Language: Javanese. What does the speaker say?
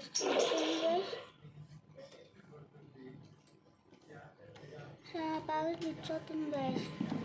guys. Saya 미쳤던데. dicotin guys.